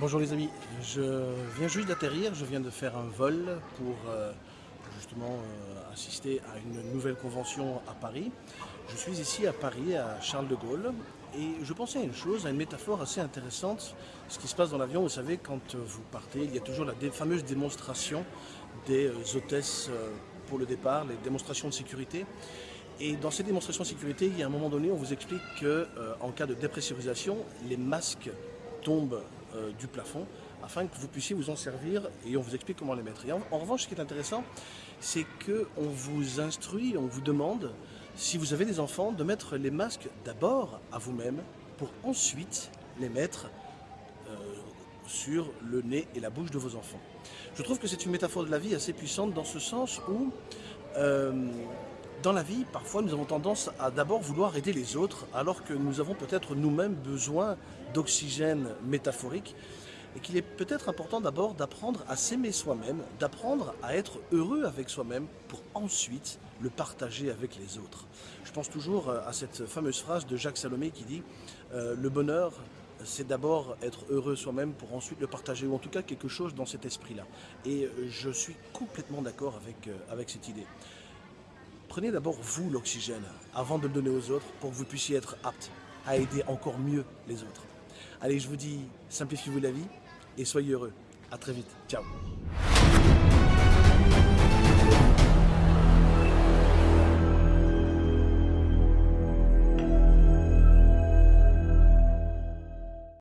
Bonjour les amis, je viens juste d'atterrir, je viens de faire un vol pour euh, justement euh, assister à une nouvelle convention à Paris. Je suis ici à Paris, à Charles de Gaulle, et je pensais à une chose, à une métaphore assez intéressante. Ce qui se passe dans l'avion, vous savez, quand vous partez, il y a toujours la fameuse démonstration des euh, hôtesses pour le départ, les démonstrations de sécurité. Et dans ces démonstrations de sécurité, il y a un moment donné, on vous explique qu'en cas de dépressurisation, les masques tombent euh, du plafond afin que vous puissiez vous en servir et on vous explique comment les mettre. Et en, revanche, ce qui est intéressant, c'est qu'on vous instruit, on vous demande, si vous avez des enfants, de mettre les masques d'abord à vous-même pour ensuite les mettre euh, sur le nez et la bouche de vos enfants. Je trouve que c'est une métaphore de la vie assez puissante dans ce sens où euh, dans la vie, parfois, nous avons tendance à d'abord vouloir aider les autres, alors que nous avons peut-être nous-mêmes besoin d'oxygène métaphorique, et qu'il est peut-être important d'abord d'apprendre à s'aimer soi-même, d'apprendre à être heureux avec soi-même, pour ensuite le partager avec les autres. Je pense toujours euh, à cette fameuse phrase de Jacques Salomé qui dit euh, Le bonheur, c'est d'abord être heureux soi-même pour ensuite le partager, ou en tout cas quelque chose dans cet esprit-là. Et euh, je suis complètement d'accord avec, avec cette idée. Prenez d'abord vous l'oxygène avant de le donner aux autres pour que vous puissiez être apte à aider encore mieux les autres. Allez, je vous dis, simplifiez-vous la vie et soyez heureux. A très vite. Ciao